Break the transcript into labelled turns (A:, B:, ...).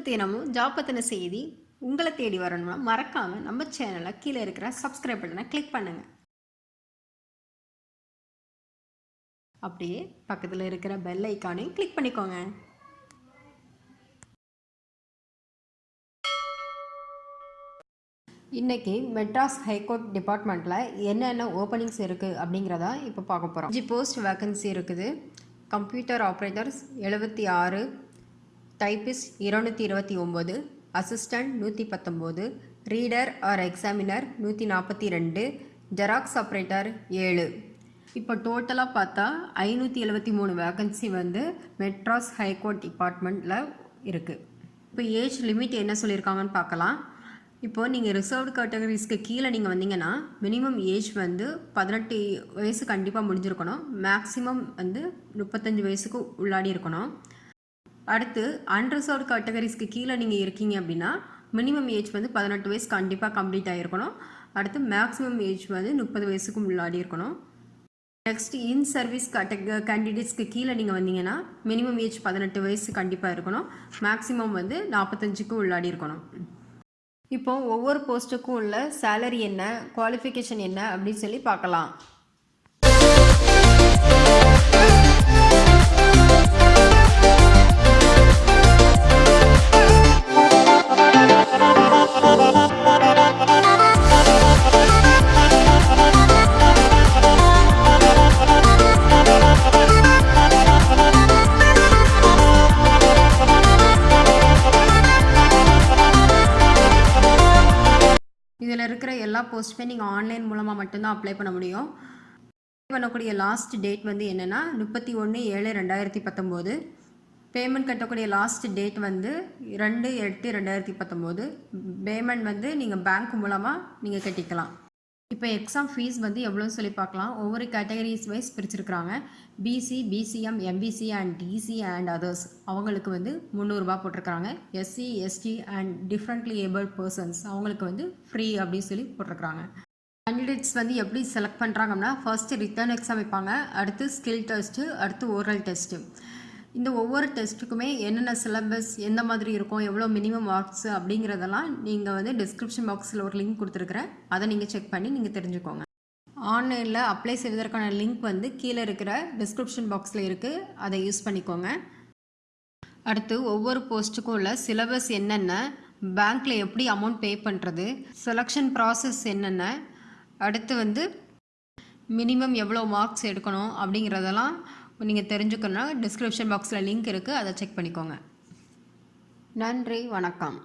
A: தினமும் ஜாப் பற்றின செய்தி உங்களை தேடி வரணும்னா மறக்காமல் நம்ம சேனலை கீழே இருக்கிற சப்ஸ்கிரைப் பட்டனை கிளிக் பண்ணுங்கள் அப்படியே பக்கத்தில் இருக்கிற பெல் ஐக்கானையும் கிளிக் பண்ணிக்கோங்க. இன்றைக்கி மெட்ராஸ் ஹைகோர்ட் டிபார்ட்மெண்ட்டில் என்னென்ன ஓப்பனிங்ஸ் இருக்குது அப்படிங்கிறத இப்போ பார்க்க போகிறோம் ஜி போஸ்ட் வேக்கன்சி இருக்குது. கம்ப்யூட்டர் ஆப்ரேட்டர்ஸ் எழுபத்தி ஆறு டைப்பிஸ்ட் இருநூற்றி இருபத்தி ஒம்பது அசிஸ்டண்ட் நூற்றி பத்தொம்போது ரீடர் ஆர் எக்ஸாமினர் நூற்றி நாற்பத்தி ரெண்டு ஜெராக்ஸ் ஆப்ரேட்டர் ஏழு. இப்போ டோட்டலாக பார்த்தா ஐநூற்றி எழுபத்தி மூணு வேகன்சி வந்து மெட்ராஸ் ஹைகோர்ட் டிபார்ட்மெண்ட்டில் இருக்குது இப்போ ஏஜ் லிமிட் என்ன சொல்லியிருக்காங்கன்னு பார்க்கலாம். இப்போது நீங்கள் ரிசர்வ்டு கேட்டகரிஸ்க்கு கீழே நீங்கள் வந்தீங்கன்னா மினிமம் ஏஜ் வந்து பதினெட்டு வயசு கண்டிப்பாக முடிஞ்சிருக்கணும். மேக்ஸிமம் வந்து முப்பத்தஞ்சு வயசுக்கு உள்ளாடி இருக்கணும். அடுத்து அன்ரிசர்வ்டு கேட்டகரிஸ்க்கு கீழே நீங்கள் இருக்கீங்க அப்படின்னா மினிமம் ஏஜ் வந்து பதினெட்டு வயசு கண்டிப்பாக கம்ப்ளீட் ஆகிருக்கணும் அடுத்து மேக்ஸிமம் ஏஜ் வந்து முப்பது வயசுக்கு முன்னாடி இருக்கணும். நெக்ஸ்ட் இன் சர்வீஸ் கேட்டக கேண்டிடேட்ஸ்க்கு கீழே நீங்கள் வந்தீங்கன்னா மினிமம் ஏஜ் பதினெட்டு வயசு கண்டிப்பாக இருக்கணும். மேக்ஸிமம் வந்து நாற்பத்தஞ்சுக்கு உள்ளாடி இருக்கணும். இப்போ ஒவ்வொரு போஸ்ட்டுக்கும் உள்ள சேலரி என்ன குவாலிஃபிகேஷன் என்ன அப்படின்னு சொல்லி பார்க்கலாம். இதில் இருக்கிற எல்லா போஸ்ட்டுமே நீங்கள் ஆன்லைன் மூலமாக மட்டும்தான் அப்ளை பண்ண முடியும். அப்ளை பண்ணக்கூடிய லாஸ்ட் டேட் வந்து என்னென்னா முப்பத்தி ஒன்று ஏழு ரெண்டாயிரத்தி பத்தொம்போது. பேமெண்ட் கட்டக்கூடிய லாஸ்ட் டேட் வந்து ரெண்டு எட்டு ரெண்டாயிரத்தி பத்தொம்போது. பேமெண்ட் வந்து நீங்கள் பேங்க் மூலமாக நீங்கள் கட்டிக்கலாம். இப்போ எக்ஸாம் ஃபீஸ் வந்து எவ்வளோன்னு சொல்லி பார்க்கலாம். ஒவ்வொரு categories wise பிரிச்சிருக்கிறாங்க. BC BCM MBC and DC and others அவங்களுக்கு வந்து முந்நூறுரூபா போட்டிருக்காங்க SC ST and differently able persons அவங்களுக்கு வந்து ஃப்ரீ அப்படின்னு சொல்லி போட்டிருக்காங்க கேண்டிடேட்ஸ் வந்து எப்படி செலக்ட் பண்ணுறாங்க அப்படின்னா ஃபர்ஸ்ட்டு ரிட்டர்ன் எக்ஸாம் வைப்பாங்க. அடுத்து ஸ்கில் டெஸ்ட்டு அடுத்து ஓரல் டெஸ்ட்டு இந்த ஒவ்வொரு டெஸ்ட்டுக்குமே என்னென்ன சிலபஸ் எந்த மாதிரி இருக்கும் எவ்வளோ மினிமம் மார்க்ஸ் அப்படிங்கிறதெல்லாம் நீங்கள் வந்து டிஸ்கிரிப்ஷன் பாக்ஸில் ஒரு லிங்க் கொடுத்துருக்குறேன். அதை நீங்கள் செக் பண்ணி நீங்கள் தெரிஞ்சுக்கோங்க. ஆன்லைனில் அப்ளை செய்வதற்கான லிங்க் வந்து கீழே இருக்கிற டிஸ்கிரிப்ஷன் பாக்ஸில் இருக்குது அதை யூஸ் பண்ணிக்கோங்க. அடுத்து ஒவ்வொரு போஸ்ட்டுக்கும் உள்ள சிலபஸ் என்னென்ன பேங்க்கில் எப்படி அமௌண்ட் பே பண்ணுறது செலெக்ஷன் ப்ராசஸ் என்னென்ன அடுத்து வந்து மினிமம் எவ்வளோ மார்க்ஸ் எடுக்கணும் அப்படிங்கிறதெல்லாம் நீங்கள் தெரிஞ்சுக்கணுன்னா டிஸ்கிரிப்ஷன் பாக்ஸில் லிங்க் இருக்குது அதை செக் பண்ணிக்கோங்க. நன்றி வணக்கம்.